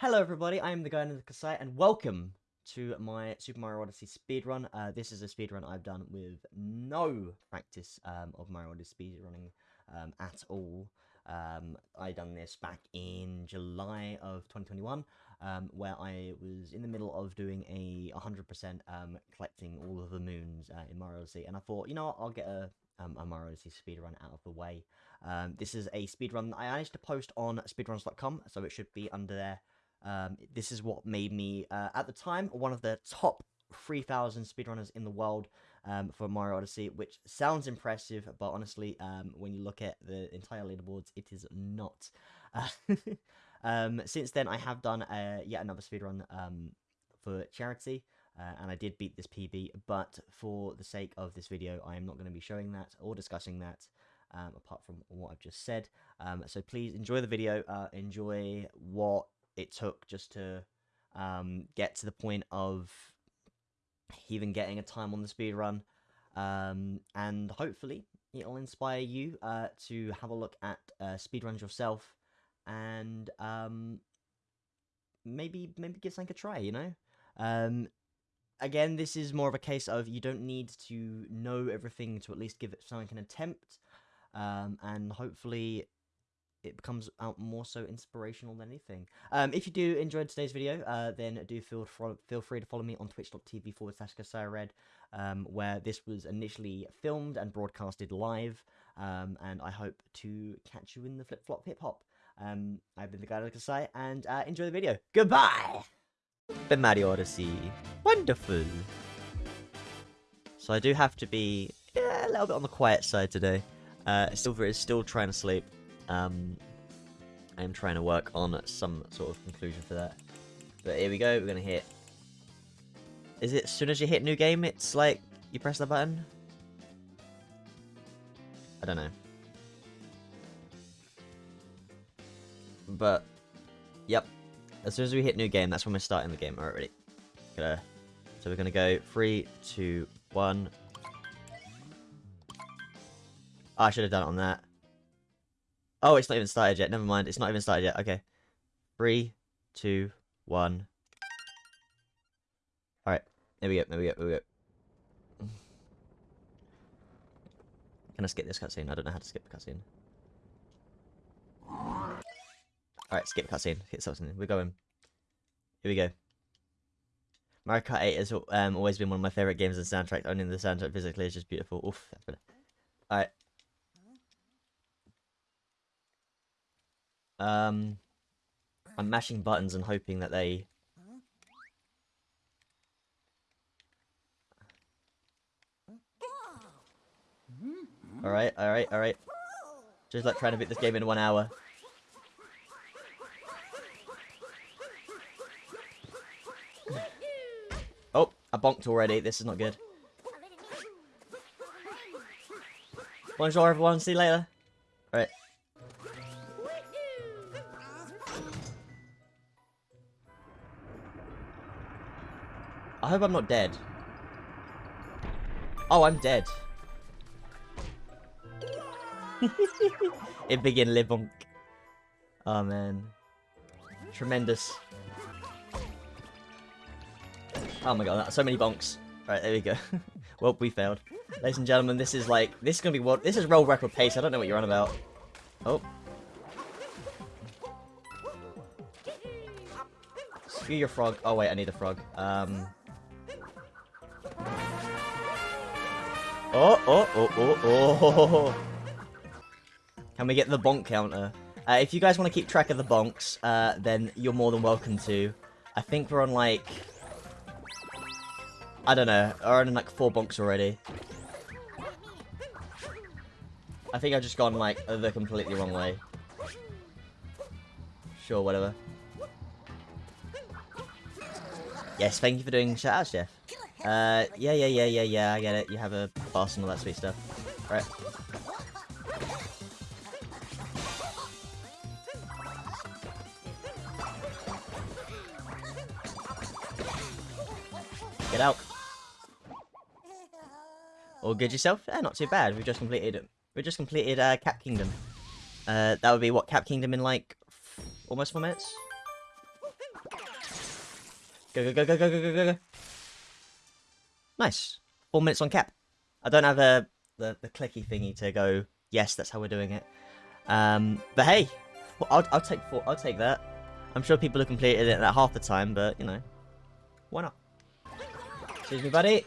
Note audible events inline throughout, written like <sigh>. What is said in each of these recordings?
Hello everybody, I am the guy in the cassette, and welcome to my Super Mario Odyssey speedrun. Uh, this is a speedrun I've done with no practice um, of Mario Odyssey speedrunning um, at all. Um, I done this back in July of 2021, um, where I was in the middle of doing a 100% um, collecting all of the moons uh, in Mario Odyssey, and I thought, you know what, I'll get a, um, a Mario Odyssey speedrun out of the way. Um, this is a speedrun that I managed to post on speedruns.com, so it should be under there um, this is what made me, uh, at the time, one of the top 3,000 speedrunners in the world um, for Mario Odyssey, which sounds impressive, but honestly, um, when you look at the entire leaderboards, it is not. Uh, <laughs> since then, I have done uh, yet another speedrun um, for charity, uh, and I did beat this PB, but for the sake of this video, I am not going to be showing that or discussing that. Um, apart from what I've just said. Um, so please enjoy the video, uh, enjoy what it took just to um, get to the point of even getting a time on the speed run. Um, and hopefully it'll inspire you uh, to have a look at uh, speedruns yourself and um, maybe maybe give something a try, you know? Um, again, this is more of a case of you don't need to know everything to at least give it something an attempt. Um, and hopefully it becomes out more so inspirational than anything. Um, if you do enjoy today's video, uh, then do feel feel free to follow me on twitch.tv forward slash Red, um, where this was initially filmed and broadcasted live. Um, and I hope to catch you in the flip flop hip hop. Um, I've been the guy say, and uh, enjoy the video. Goodbye. The Mario Odyssey, wonderful. So I do have to be yeah, a little bit on the quiet side today. Uh, Silver is still trying to sleep. Um, I'm trying to work on some sort of conclusion for that. But here we go, we're gonna hit... Is it as soon as you hit new game, it's like, you press the button? I don't know. But, yep. As soon as we hit new game, that's when we're starting the game. Alright, ready. Gonna, so we're gonna go three, two, one. Oh, I should have done it on that. Oh, it's not even started yet. Never mind. It's not even started yet. Okay. Three, two, one. Alright. There we go. There we go. There we go. <sighs> Can I skip this cutscene? I don't know how to skip the cutscene. Alright, skip cutscene. Hit something. We're going. Here we go. Mario Kart 8 has um, always been one of my favourite games and soundtracks. Owning the soundtrack physically is just beautiful. Oof. Alright. Um, I'm mashing buttons and hoping that they... Alright, alright, alright. Just like trying to beat this game in one hour. oh, I bonked already. This is not good. Bonjour everyone, see you later. Hope I'm not dead. Oh, I'm dead. <laughs> it begin Libonk. Oh man. Tremendous. Oh my god, so many bonks. Right, there we go. <laughs> well, we failed. Ladies and gentlemen, this is like, this is gonna be what, this is roll record pace, I don't know what you're on about. Oh. Screw your frog. Oh wait, I need a frog. Um, Oh, oh, oh, oh, oh. Can we get the bonk counter? Uh, if you guys want to keep track of the bonks, uh, then you're more than welcome to. I think we're on like... I don't know. We're on like four bonks already. I think I've just gone like the completely wrong way. Sure, whatever. Yes, thank you for doing shout-outs, Jeff. Uh, yeah, yeah, yeah, yeah, yeah, I get it. You have a boss and all that sweet stuff. right Get out. All good yourself? yeah not too bad. We've just completed we just completed uh, Cap Kingdom. Uh, that would be what Cap Kingdom in like almost four minutes. Go go go go go go go go. Nice. Four minutes on cap. I don't have a, the, the clicky thingy to go, yes, that's how we're doing it. Um, but hey, well, I'll, I'll take four, I'll take that. I'm sure people have completed it at half the time, but, you know, why not? Excuse me, buddy.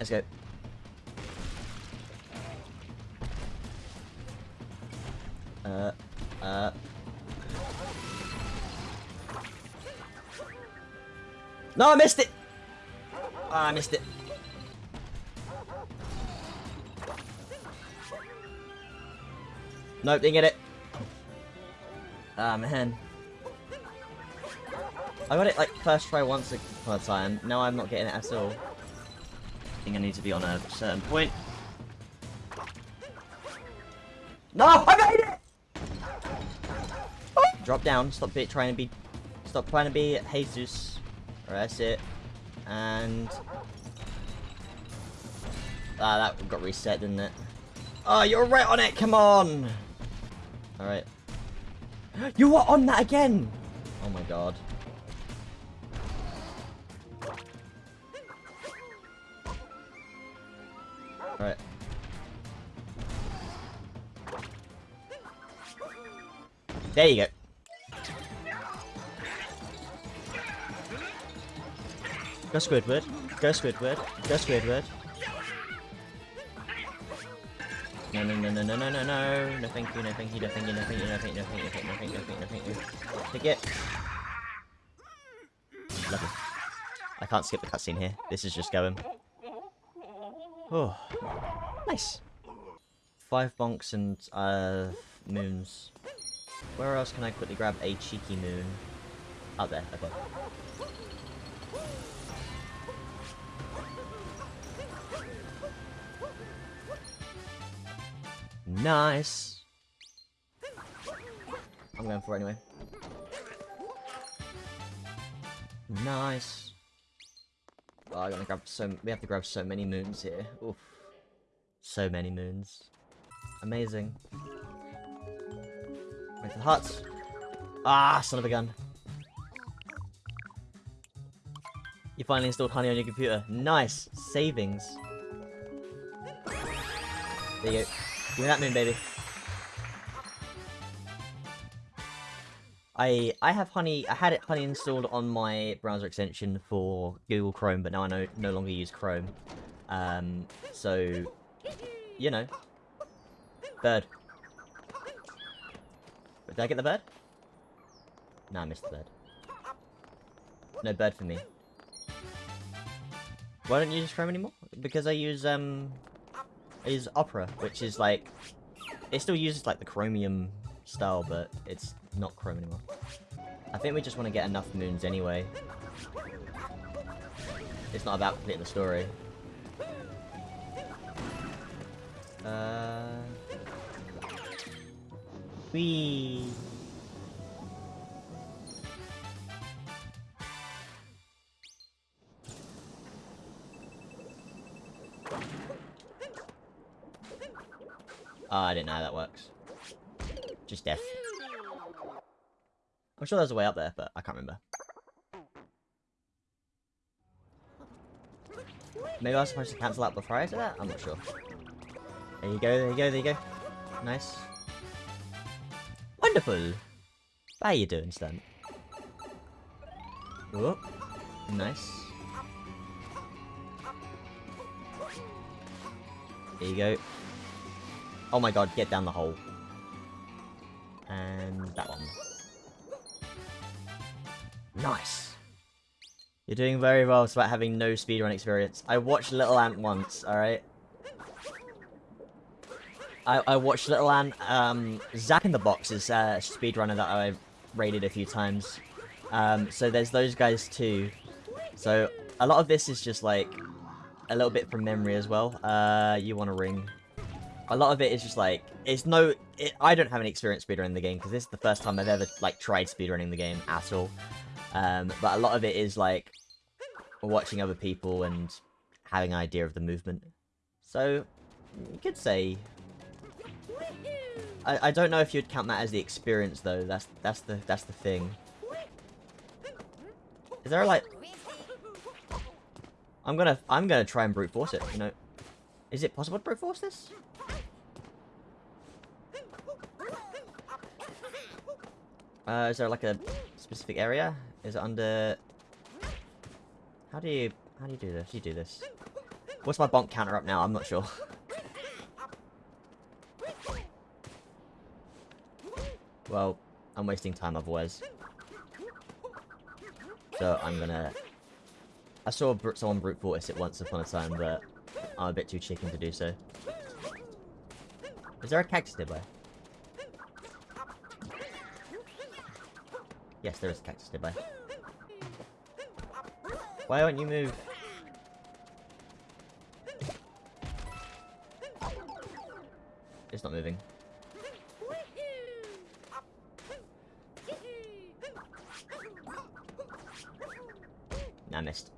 Let's go. Uh, uh. No, I missed it! Oh, I missed it. Nope, didn't get it. Ah, oh, man. I got it like first try once upon a time. Now I'm not getting it at all. I think I need to be on a certain point. No, I made it! Drop down. Stop trying to be. Stop trying to be Jesus. Alright, that's it. And ah, that got reset, didn't it? Oh, you're right on it. Come on. All right. <gasps> You were on that again. Oh my god. All right. There you go. Go Squidward. Go Squidward. Go Squidward. No, no, no, no, no, no, no, no. No thank you, no thank you, no thank you, no thank you, no thank you, no thank you, no thank you, no thank you, no thank you. Take it. Lovely. I can't skip the cutscene here. This is just going. Oh. Nice. Five bonks and, uh, moons. Where else can I quickly grab a cheeky moon? Out there, okay. Nice. I'm going for it anyway. Nice. Oh, I gotta grab so. We have to grab so many moons here. Oof. So many moons. Amazing. Wait for the huts. Ah, son of a gun. You finally installed Honey on your computer. Nice. Savings. There you go. Me that moon, baby. I I have Honey. I had it Honey installed on my browser extension for Google Chrome, but now I no no longer use Chrome. Um, so you know, bird. Did I get the bird? No, I missed the bird. No bird for me. Why don't you use Chrome anymore? Because I use um is Opera, which is like... It still uses like the Chromium style, but it's not Chrome anymore. I think we just want to get enough moons anyway. It's not about completing the story. Uh... Whee! Oh, I didn't know how that works. Just death. I'm sure there's a way up there, but I can't remember. Maybe I was supposed to cancel out before I did that? I'm not sure. There you go, there you go, there you go. Nice. Wonderful! How you doing, Stunt? Oh, nice. There you go. Oh my god, get down the hole. And that one. Nice! You're doing very well despite having no speedrun experience. I watched Little Ant once, alright? I, I watched Little Ant, um, Zack in the Box is a speedrunner that I've rated a few times. Um, so there's those guys too. So a lot of this is just like a little bit from memory as well. Uh, you want a ring a lot of it is just like it's no it, i don't have any experience speedrunning the game because this is the first time i've ever like tried speedrunning the game at all um, but a lot of it is like watching other people and having an idea of the movement so you could say I, I don't know if you'd count that as the experience though that's that's the that's the thing Is there a, like... I'm gonna, I'm gonna try and brute force it, you know. Is it possible to brute force this? Uh, is there like a specific area? Is it under... How do you, how do you do this? You do this. What's my bonk counter up now? I'm not sure. well, I'm wasting time otherwise. So I'm gonna... I saw br someone brute force it once upon a time, but I'm a bit too chicken to do so. Is there a cactus nearby? Yes, there is a cactus nearby. Why won't you move? It's not moving. Nah, I missed.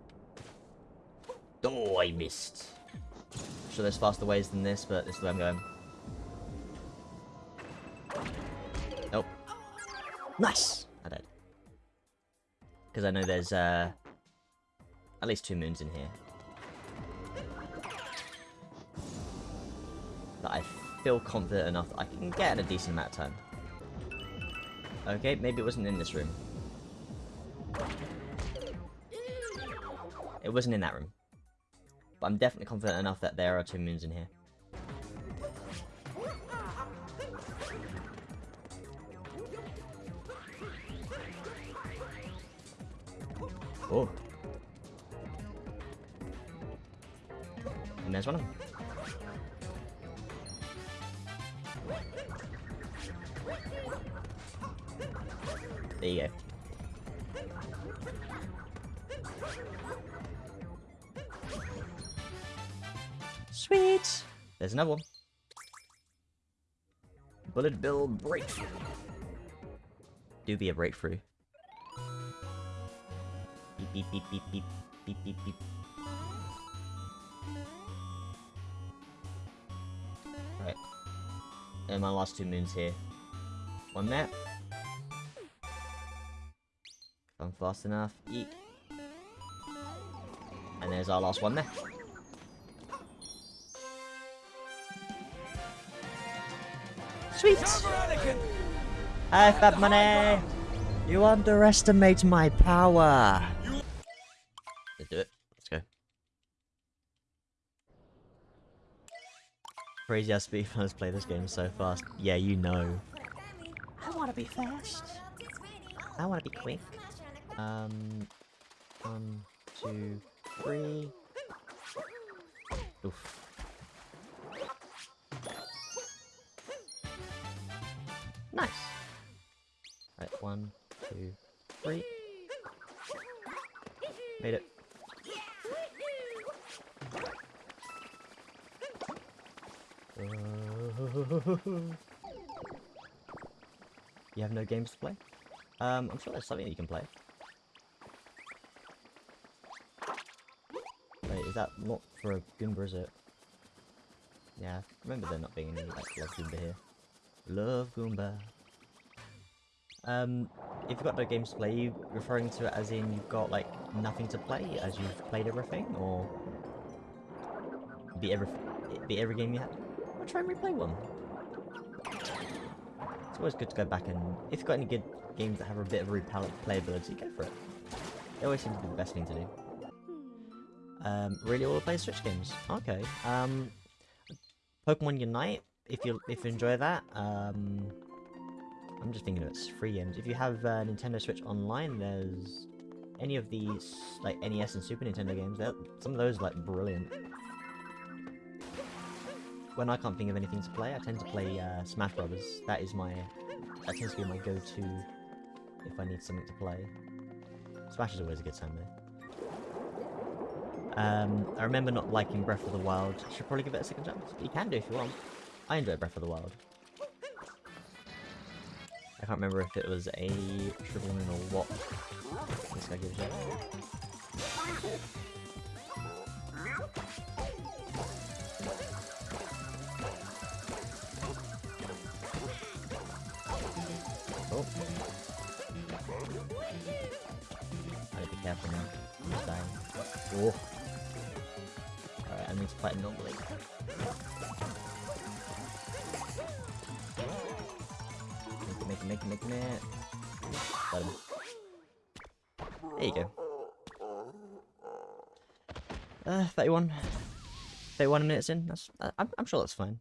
Oh, I missed. sure there's faster ways than this, but this is where I'm going. Nope. Nice! Because I know there's, uh... At least two moons in here. That I feel confident enough that I can get in a decent amount of time. Okay, maybe it wasn't in this room. It wasn't in that room. But I'm definitely confident enough that there are two moons in here. Oh. And there's one of them. There you go. Sweet! There's another one. Bullet Bill Breakthrough. Do be a breakthrough. Beep beep beep beep beep beep beep. Right. And my last two moons here. One there. If I'm fast enough, eat. And there's our last one there. Sweet! Hi, Fat Money! You underestimate my power! Crazy how speedrunners <laughs> play this game so fast. Yeah, you know. I wanna be fast. I wanna be quick. Um, one, two, three. Oof. Nice. Right, one, two, three. Made it. <laughs> you have no games to play? Um, I'm sure there's something you can play. Wait, is that not for a Goomba, is it? Yeah, remember there not being any like Love Goomba here. Love Goomba. Um, if you've got no games to play, you referring to it as in you've got like nothing to play as you've played everything, or be every be every game you had? Try and replay one. It's always good to go back and if you've got any good games that have a bit of replayability, go for it. It always seems to be the best thing to do. Um, really all the play Switch games. Okay. Um, Pokemon Unite, if you if you enjoy that. Um, I'm just thinking of it's free games. If you have uh, Nintendo Switch Online, there's any of these like NES and Super Nintendo games. Some of those are, like brilliant. When I can't think of anything to play, I tend to play uh, Smash Brothers. That is my that tends to be my go-to if I need something to play. Smash is always a good time though. Um, I remember not liking Breath of the Wild. Should probably give it a second chance. You can do if you want. I enjoy Breath of the Wild. I can't remember if it was a moon or what. This guy gives you. Be. Oh. Alright, I need to fight normally. Make it, make it, make it, make it. Got him. There you go. Uh, 31. 31 minutes in. That's. Uh, I'm, I'm sure that's fine.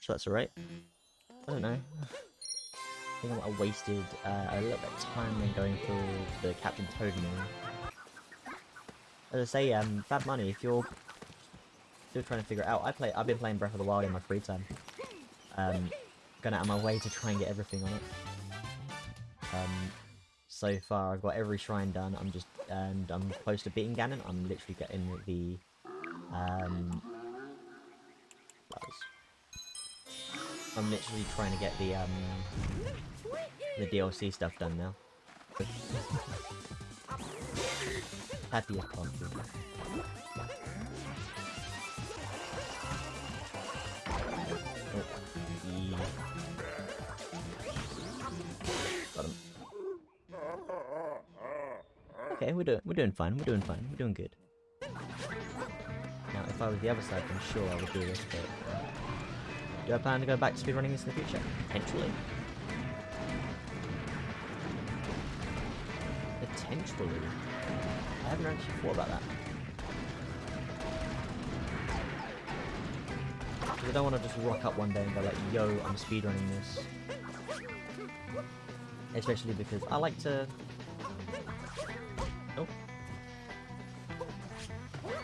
Sure that's alright. I don't know. I think I wasted uh, a little bit of time then going for the Captain Toad move. As I say, um, bad money if you're still trying to figure it out. I play. I've been playing Breath of the Wild in my free time. Um, going out of my way to try and get everything on it. Um, so far I've got every shrine done. I'm just and I'm close to beating Ganon. I'm literally getting the um. I'm literally trying to get the um the DLC stuff done now. Happy as. Okay, we're doing we're doing fine. We're doing fine. We're doing good. Now, if I was the other side, I'm sure I would do this, but do I plan to go back to speedrunning this in the future? Potentially. Potentially. I haven't actually thought about that. Because I don't want to just rock up one day and go like, yo, I'm speedrunning this. Especially because I like to... Oh.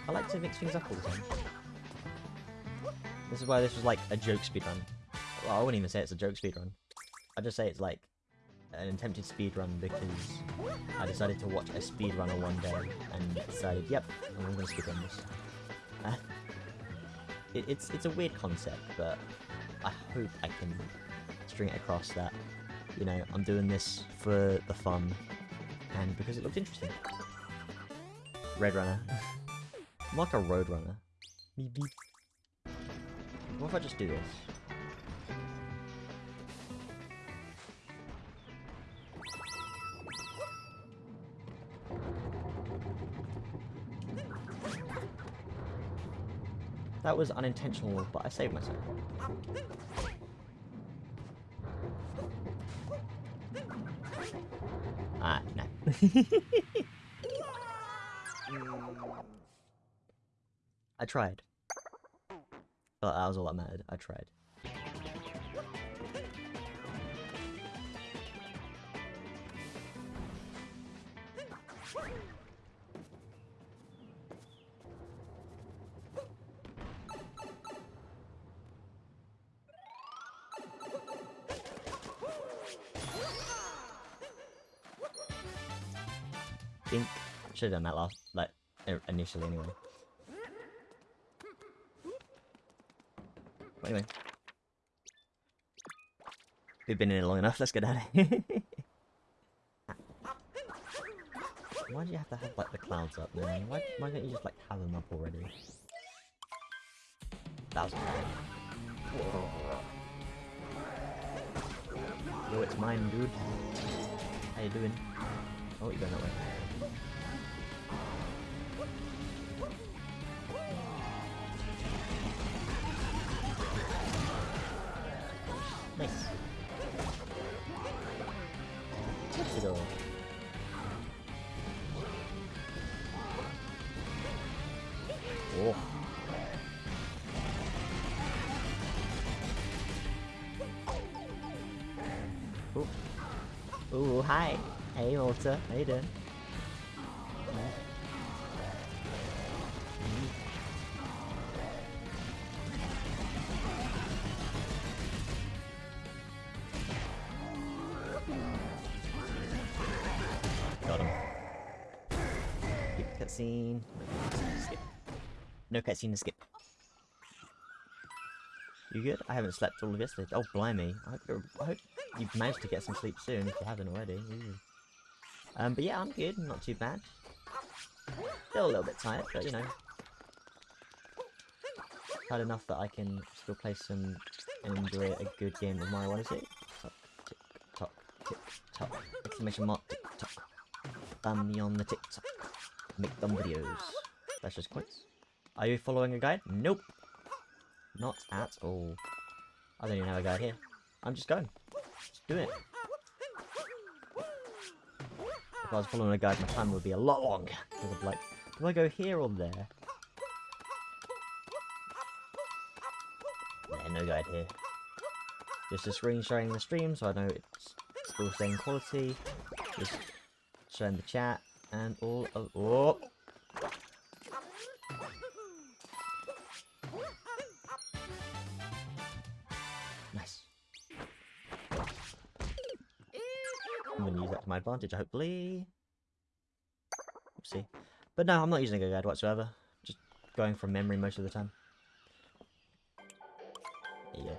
I like to mix things up all the time. This is why this was like a joke speedrun. Well, I wouldn't even say it's a joke speedrun. I'd just say it's like an attempted speedrun because I decided to watch a speedrunner one day and decided, yep, I'm gonna speedrun this. Uh, it, it's it's a weird concept, but I hope I can string it across that, you know, I'm doing this for the fun and because it looked interesting. Red Runner. <laughs> I'm like a road runner. Beep beep. What if I just do this? That was unintentional, but I saved myself. Ah, no. <laughs> I tried. But that was all that mattered. I tried. Should have done that last, like, initially anyway. But anyway. We've been in it long enough, let's get out of here. <laughs> why do you have to have, like, the clouds up, man? Why, why don't you just, like, have them up already? Thousand. Yo, it's mine, dude. How you doing? Oh, you're going that way. Ooh. Ooh, hi. Hey, Malta. How you doing? Got him. Skip cutscene. Skip. No cutscene to skip. You good? I haven't slept all of yesterday. Oh, blimey. I hope, you're, I hope you've managed to get some sleep soon if you haven't already. Ooh. Um, but yeah, I'm good. Not too bad. Still a little bit tired, but you know. Tired enough that I can still play some and enjoy a good game of Mario Odyssey. Tick tock, tick tock. Exclamation mark, tick tock. Bam me on the tick tock. make them videos. That's just coins. Are you following a guide? Nope. Not at all. I don't even have a guide here. I'm just going. Just doing it. If I was following a guide, my time would be a lot longer. Like, do I go here or there? Yeah, no guide here. Just a screen showing the stream, so I know it's still same quality. Just showing the chat and all of. Oh! I'm gonna use that to my advantage, hopefully. Oopsie. But no, I'm not using a guide whatsoever. Just going from memory most of the time. Go.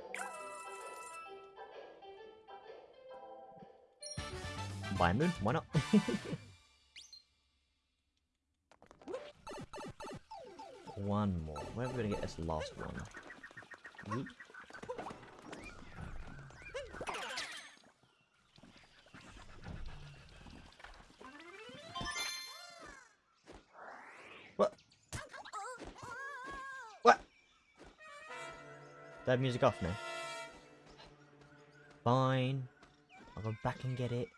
Buy a moon, why not? <laughs> one more. Where are we gonna get this last one? Yeet. That music off now. Fine. I'll go back and get it.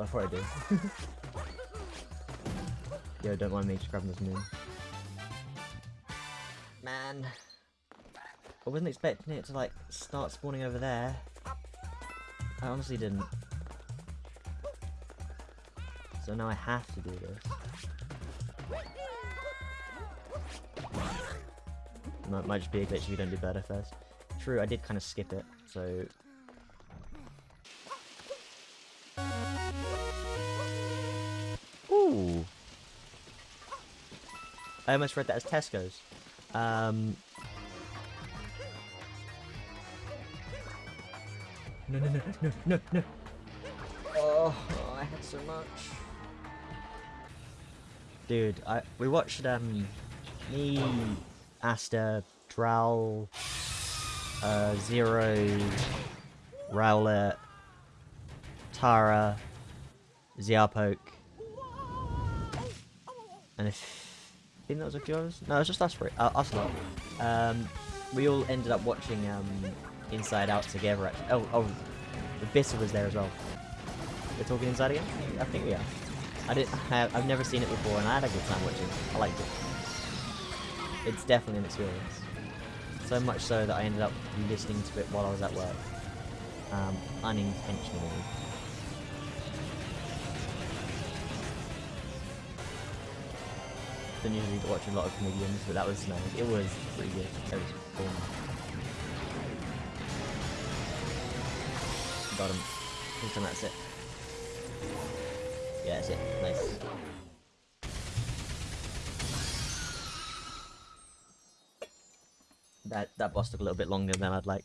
I thought I do. <laughs> Yo, don't mind me just grabbing this moon. Man. I wasn't expecting it to, like, start spawning over there. I honestly didn't. So now I have to do this. Might, might just be a glitch if you don't do better first. True, I did kind of skip it, so... Ooh! I almost read that as Tesco's. Um... No, no, no, no, no, no! Oh, I had so much. Dude, I we watched um me, Asta, Drowl, uh, Zero, Rowlet, Tara, Ziarpoke, and if I think that was a few others. No, it was just us three, uh, us lot. Um, we all ended up watching um Inside Out together. Actually. Oh, oh, the Bitter was there as well. We're talking Inside again? I think we are. I didn't have, I've never seen it before and I had a good time watching it. I liked it. It's definitely an experience. So much so that I ended up listening to it while I was at work. Um, unintentionally. Don't usually watch a lot of comedians, but that was no, it was pretty good. It was cool. Got him. This that's it. Yeah, that's it. Nice. That that boss took a little bit longer than I'd like.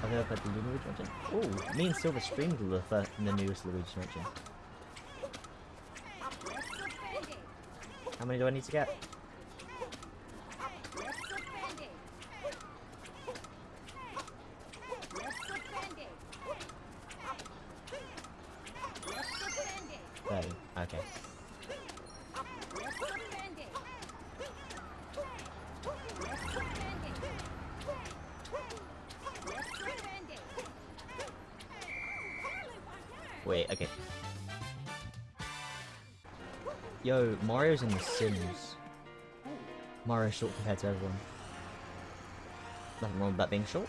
I've never played the Luigi Mansion. Oh, me and Silver streamed the, first, the newest Luigi Mansion. How many do I need to get? Mario's in The Sims. Mario's short compared to everyone. Nothing wrong with that being short.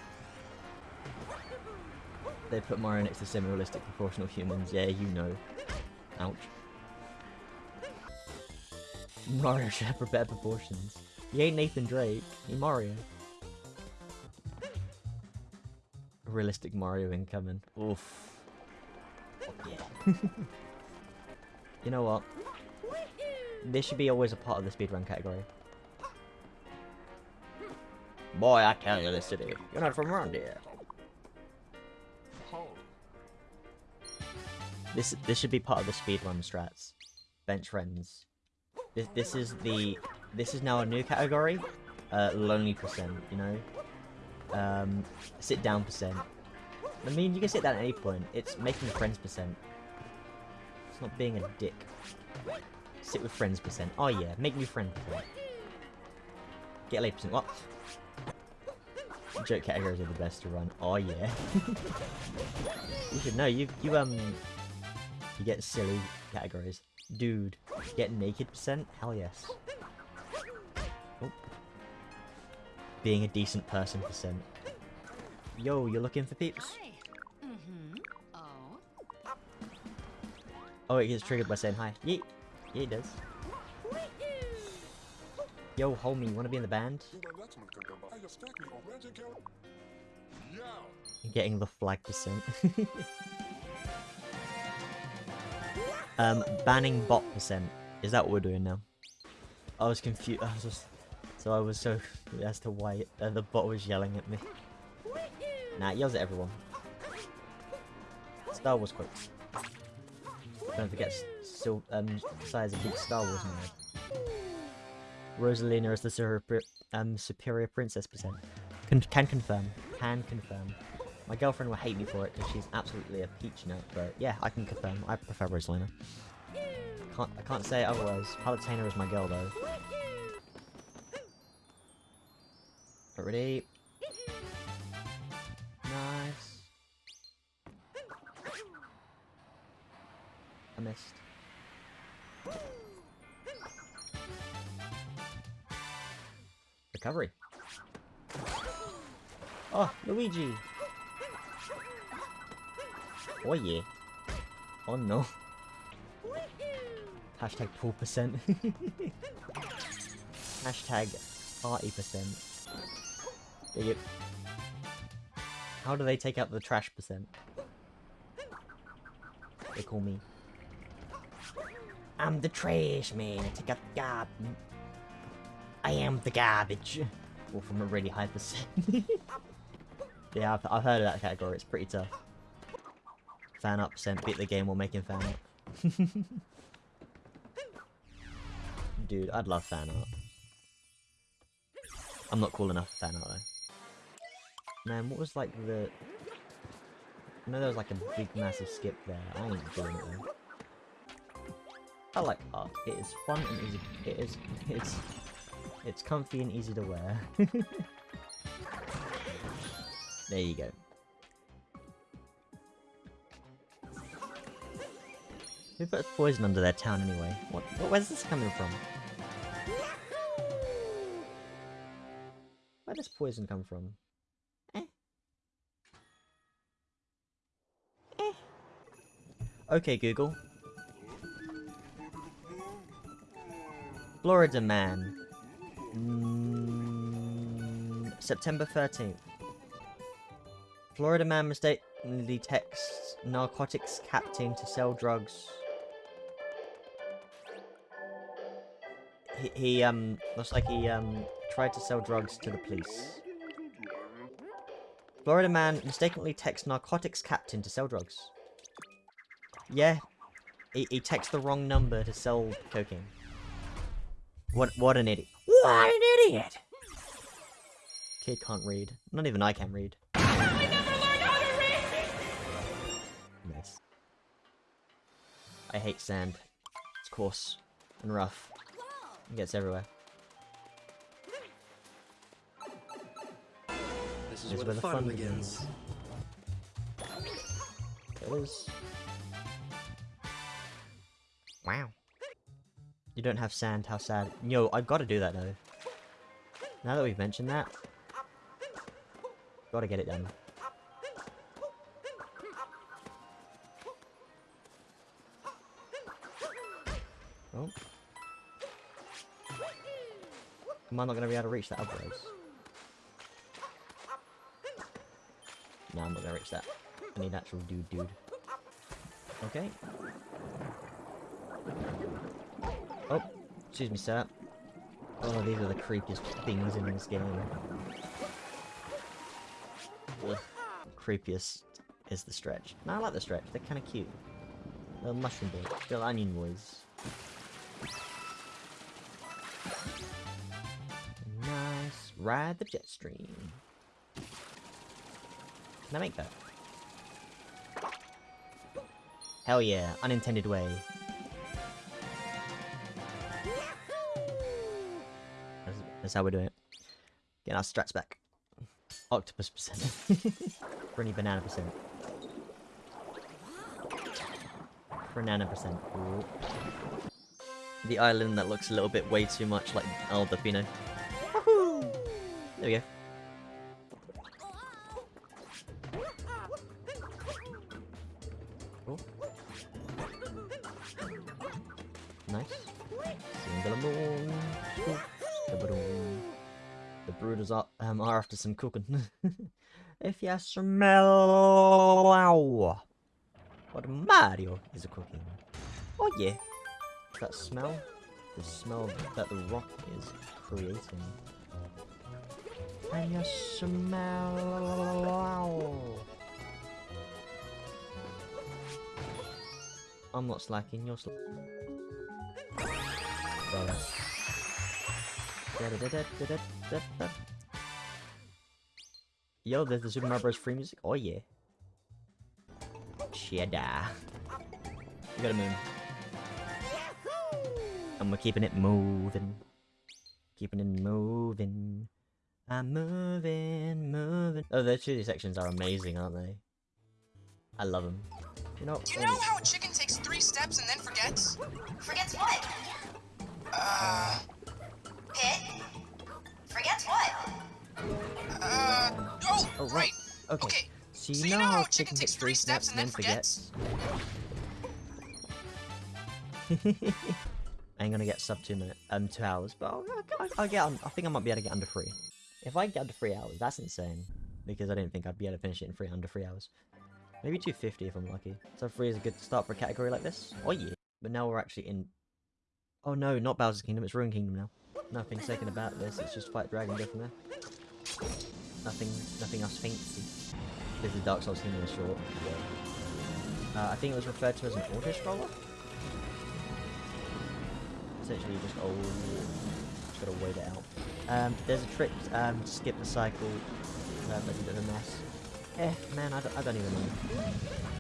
They put Mario next to semi-realistic proportional humans. Yeah, you know. Ouch. Mario should have better proportions. He ain't Nathan Drake. He Mario. Realistic Mario incoming. Oof. Yeah. <laughs> you know what? This should be always a part of the speedrun category. Boy, I tell you this city. You're not from around here. This this should be part of the speedrun strats. Bench friends. This this is the this is now a new category. Uh, lonely percent. You know, Um, sit down percent. I mean, you can sit down at any point. It's making friends percent. It's not being a dick. Sit with friends percent. Oh yeah, make new friend percent. Get late percent. What? Joke categories are the best to run. Oh yeah. <laughs> you should know. You you um you get silly categories. Dude, get naked percent? Hell yes. Oh. Being a decent person percent. Yo, you're looking for peeps? Mm-hmm. Oh. Oh, it gets triggered by saying hi. Yeet. Yeah, it does. Yo, homie, wanna be in the band? Getting the flag percent. <laughs> um, banning bot percent. Is that what we're doing now? I was confused. I was just... So I was so <laughs> as to why uh, the bot was yelling at me. Nah, it yells at everyone. Star Wars quotes. Don't forget, still um, a big Star Wars. Rosalina is the super, um, superior princess percent. Con can confirm. Can confirm. My girlfriend will hate me for it because she's absolutely a peach nut, but yeah, I can confirm. I prefer Rosalina. Can't, I can't say otherwise. Palutena is my girl though. Ready? Nice. I missed. Recovery. Oh, Luigi! Oh yeah. Oh no. Hashtag pool percent. <laughs> Hashtag party percent. Yep. How do they take out the trash percent? They call me. I'm the trash man. I take out the garbage. I am the garbage. Or from a really high percent. <laughs> yeah, I've, I've heard of that category. It's pretty tough. Fan up percent. Beat the game while making fan up. <laughs> Dude, I'd love fan art. I'm not cool enough for fan art though. Man, what was like the... I know there was like a big massive skip there. I ain't doing it though. I like art. It is fun and easy. It is. It's. It's comfy and easy to wear. <laughs> there you go. Who put poison under their town anyway? What? what where's this coming from? Where does poison come from? Eh. Eh. Okay, Google. Florida man. Mm, September 13th. Florida man mistakenly texts narcotics captain to sell drugs. He, he um, looks like he um, tried to sell drugs to the police. Florida man mistakenly texts narcotics captain to sell drugs. Yeah, he, he texts the wrong number to sell cocaine. What what an idiot. What an idiot! Kid can't read. Not even I can read. Nice. I hate sand. It's coarse and rough. It gets everywhere. This is This where the fun begins. It is. Wow. You don't have sand, how sad. Yo, I've got to do that though. Now that we've mentioned that. Gotta get it done. Oh. Am I not gonna be able to reach that otherwise? No, I'm not gonna reach that. I need actual dude dude. Okay. Oh, excuse me, sir. Oh, these are the creepiest things in this game. Ugh. Creepiest is the stretch. No, I like the stretch. They're kind of cute. Little mushroom boys. Little onion boys. Nice. Ride the jet stream. Can I make that? Hell yeah, unintended way. That's, how we're doing it. Getting our strats back. Octopus percent. <laughs> Pretty banana percent. Banana percent. Ooh. The island that looks a little bit way too much like Isle Delfino. There we go. Some cooking. <laughs> if you smell what Mario is cooking. Oh yeah. That smell? The smell that the rock is creating. And you smell... I'm not slacking, you're slacking. Yo, there's the Super Mario Bros. free music? Oh yeah. Cheddar. You got a moon. And we're keeping it moving. Keeping it moving. I'm moving, moving. Oh, their chili sections are amazing, aren't they? I love them. You know, you know how a chicken takes three steps and then forgets? Forgets what? Uh, oh, Oh, right. Okay. Okay, So you so know how a chicken takes three steps and then forgets? <laughs> I ain't gonna get sub two minutes, um, two hours, but I'll, I'll, I'll get. On, I think I might be able to get under three. If I get under three hours, that's insane. Because I didn't think I'd be able to finish it in three under three hours. Maybe 250 if I'm lucky. So three is a good start for a category like this. Oh yeah. But now we're actually in. Oh no, not Bowser's Kingdom. It's Ruin Kingdom now. Nothing second about this. It's just fight dragon, go from there. Nothing, nothing else fancy. This is Dark Souls Kingdom in short. Uh, I think it was referred to as an auto scroller. Essentially, you just oh, just gotta wait it out. Um, there's a trick um, to skip the cycle. Uh, that's a bit of a mess. Eh, man, I don't, I don't even know.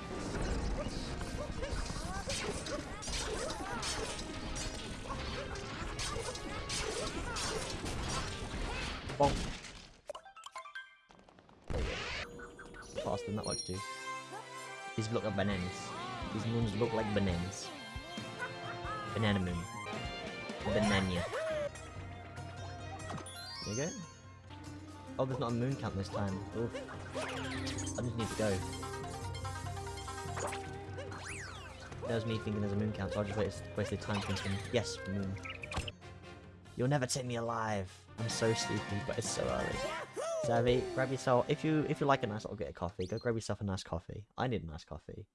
Look like bananas. Banana moon. Banana. There you go. Oh, there's not a moon count this time. Oof. I just need to go. That was me thinking there's a moon count, so I just wasted, wasted time thinking, yes, moon. You'll never take me alive. I'm so sleepy, but it's so early. Savvy, grab yourself. If you if you like a nice little get a coffee, go grab yourself a nice coffee. I need a nice coffee.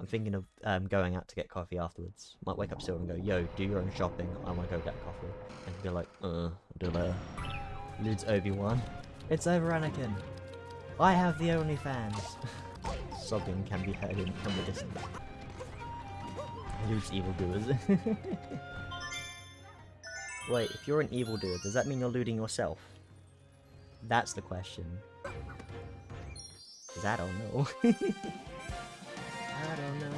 I'm thinking of um, going out to get coffee afterwards. Might wake up Silver and go, yo, do your own shopping. I want to go get coffee. And he'll be like, uh, do later. Lude's Obi-Wan. It's over, Anakin. I have the only fans. <laughs> Sobbing can be heard in, from the distance. Lude's evildoers. <laughs> Wait, if you're an evildoer, does that mean you're looting yourself? That's the question. Cause I don't know. I don't know.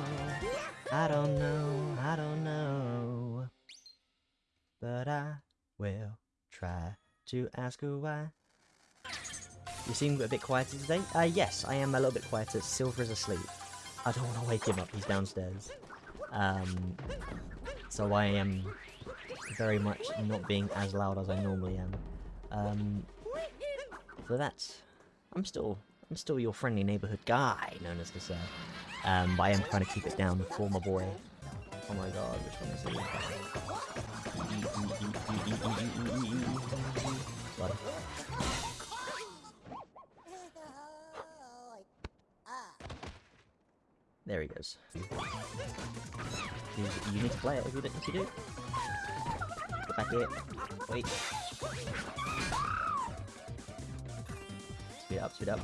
I don't know. I don't know. But I will try to ask her why. You seem a bit quieter today? Uh, yes, I am a little bit quieter. Silver is asleep. I don't want to wake him up. He's downstairs. Um, so I am very much not being as loud as I normally am. Um, so that's... I'm still... I'm still your friendly neighborhood guy, known as the sir. Um, but I am trying to keep it down for my boy. Oh my god, which one is it? There he goes. You, need to play it if you, do- if you do. Get back here. Wait. Speed up, speed up.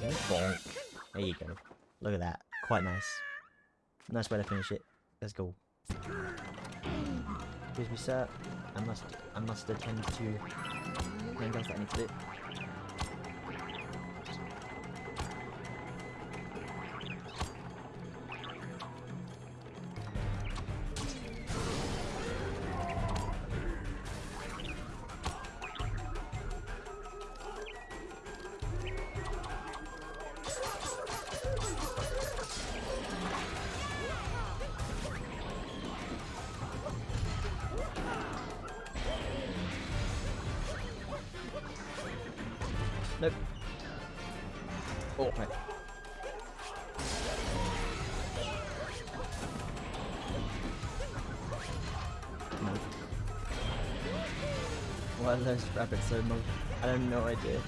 Bonk. There you go. Look at that. Quite nice. Nice way to finish it. Let's go. Excuse me, sir. I must I must attend to anything that I need to do. Why are those rabbits so monk? I have no idea.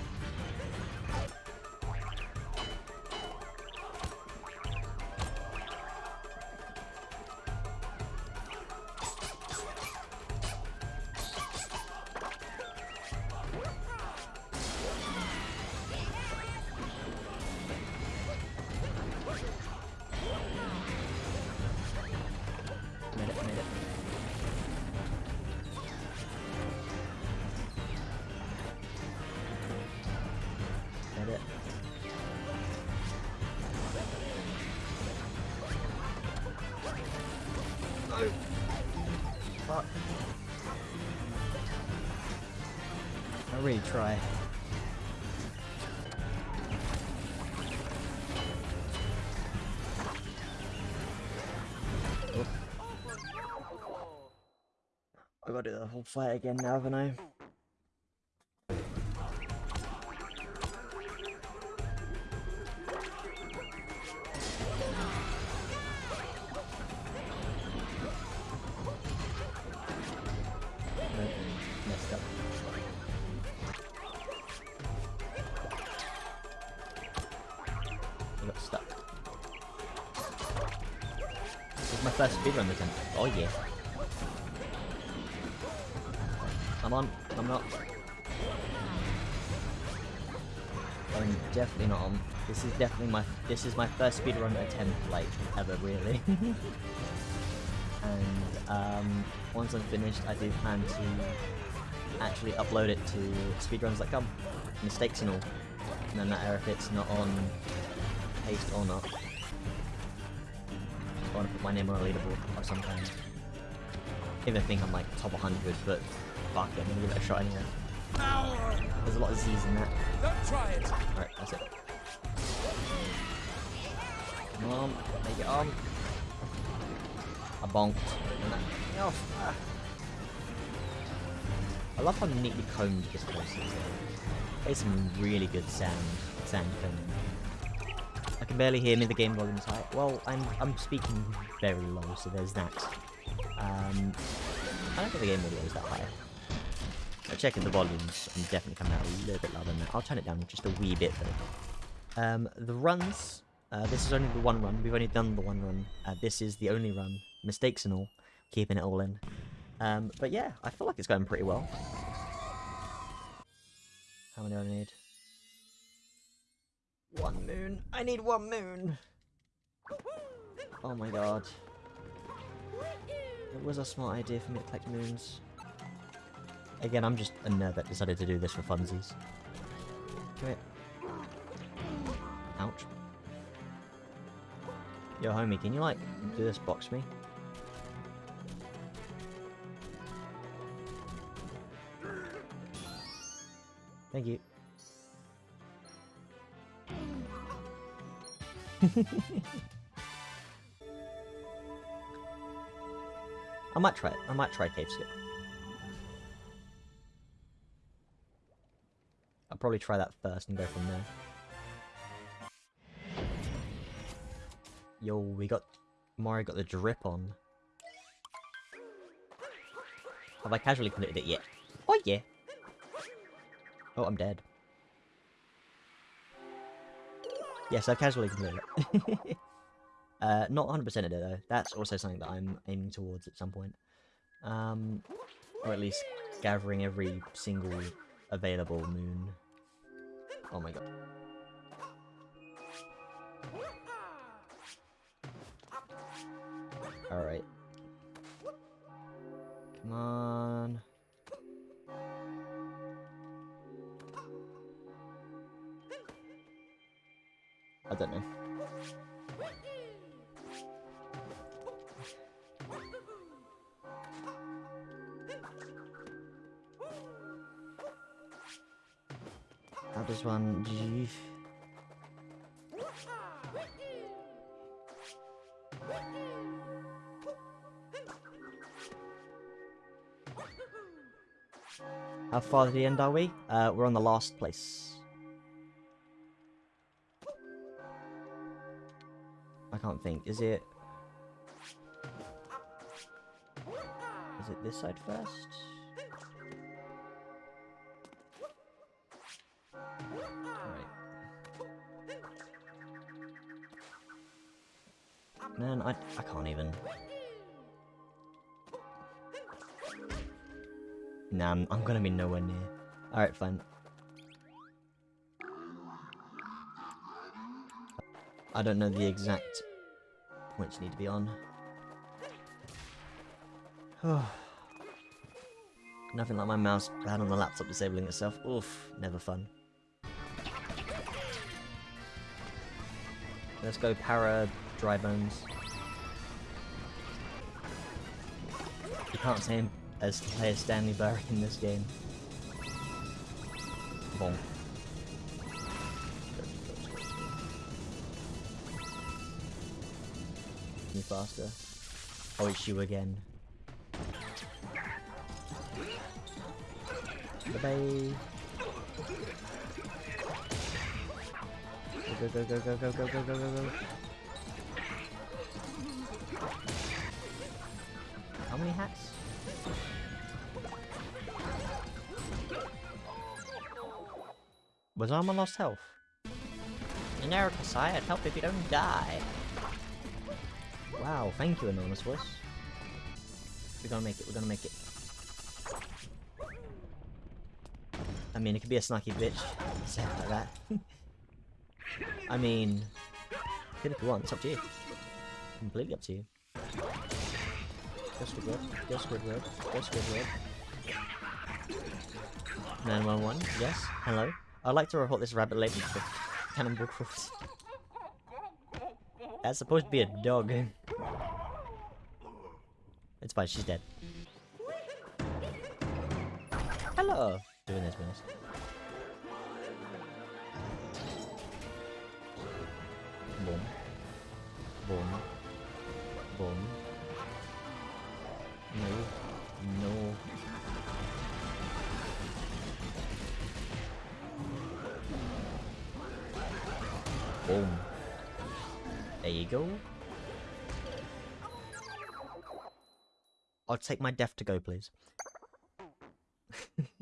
I gotta do the whole fight again now, haven't I? This is definitely my. This is my first speedrun attempt, like ever, really. <laughs> and um, once I'm finished, I do plan to actually upload it to speedruns.com. Mistakes and all. No matter if it's not on paste or not. I want to put my name on a leaderboard or something. Even think I'm like top 100, but fuck it, I'm gonna give it a shot anyway. There's a lot of Z's in that. Don't try it. Alright, that's it. Come on, make it on. I bonked. Oh, ah. I love how neatly combed this place is. There's some really good sound, sound combing. I can barely hear me, the game volume's high. Well, I'm, I'm speaking very low, so there's that. Um, I don't think the game audio is that high. I'm checking the volumes, I'm definitely coming out a little bit louder than that. I'll turn it down just a wee bit though. Um, the runs, uh, this is only the one run, we've only done the one run. Uh, this is the only run, mistakes and all, keeping it all in. Um, but yeah, I feel like it's going pretty well. How many do I need? One moon. I need one moon. Oh my god. It was a smart idea for me to collect moons. Again, I'm just a nerd that decided to do this for funsies. Come here. Ouch. Yo, homie, can you, like, do this box me? Thank you. <laughs> I might try it. I might try cave skip. I'll probably try that first and go from there. Yo, we got Mario got the drip on. Have I casually completed it yet? Oh yeah. Oh, I'm dead. Yes, I've casually completed it. <laughs> uh, not 100% of it though. That's also something that I'm aiming towards at some point. Um, or at least gathering every single available moon. Oh my god. Alright. Come on. I don't know. How does one... How far to the end are we? Uh, we're on the last place. I can't think. Is it... Is it this side first? Man, I, I can't even. Nah, I'm, I'm gonna be nowhere near. Alright, fine. I don't know the exact points you need to be on. <sighs> Nothing like my mouse pad on the laptop disabling itself. Oof, never fun. Let's go para dry bones. You can't say him as player Stanley Burry in this game. Bonk. Me faster. Oh, it's you again. Bye bye. Go go go go go go go go go go. How many hats? Was Armor lost health? In Kasai, I'd help if you don't die. Wow, thank you, Anonymous Voice. We're gonna make it, we're gonna make it. I mean, it could be a snarky bitch. Say like that. <laughs> I mean, if you want, it's up to you. Completely up to you. Go Squidward, go Squidward, go Squidward. 911, yes, hello. I'd like to report this rabbit lady. That's supposed to be a dog. It's fine, she's dead. Hello! Doing this, business. Boom. Boom. Boom. Boom. There you go. I'll take my death to go, please. <laughs>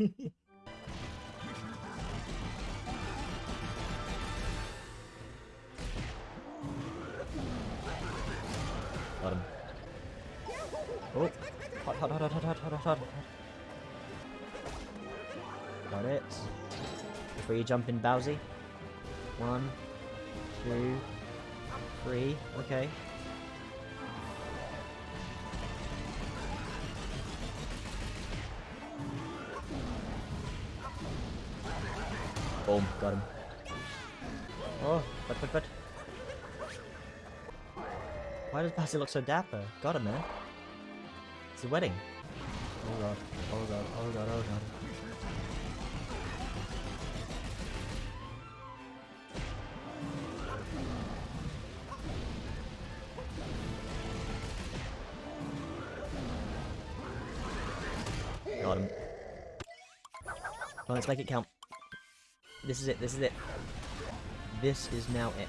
Got him. Oh! Hot, hot, hot, hot, hot, hot, hot, hot, Got it. Free jumping Bowsy. One, two, three. Okay. Boom, got him. Oh, but, but, but. Why does Basil look so dapper? Got him, man. It's a wedding. Oh god, oh god, oh god, oh god. Let's make it count. This is it, this is it. This is now it.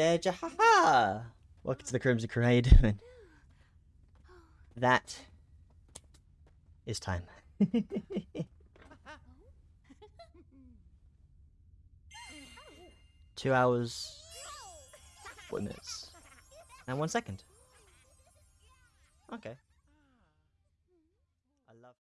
Jaja, ha ha! Welcome to the Crimson Parade, and <laughs> that is time. <laughs> Two hours, four minutes, and one second.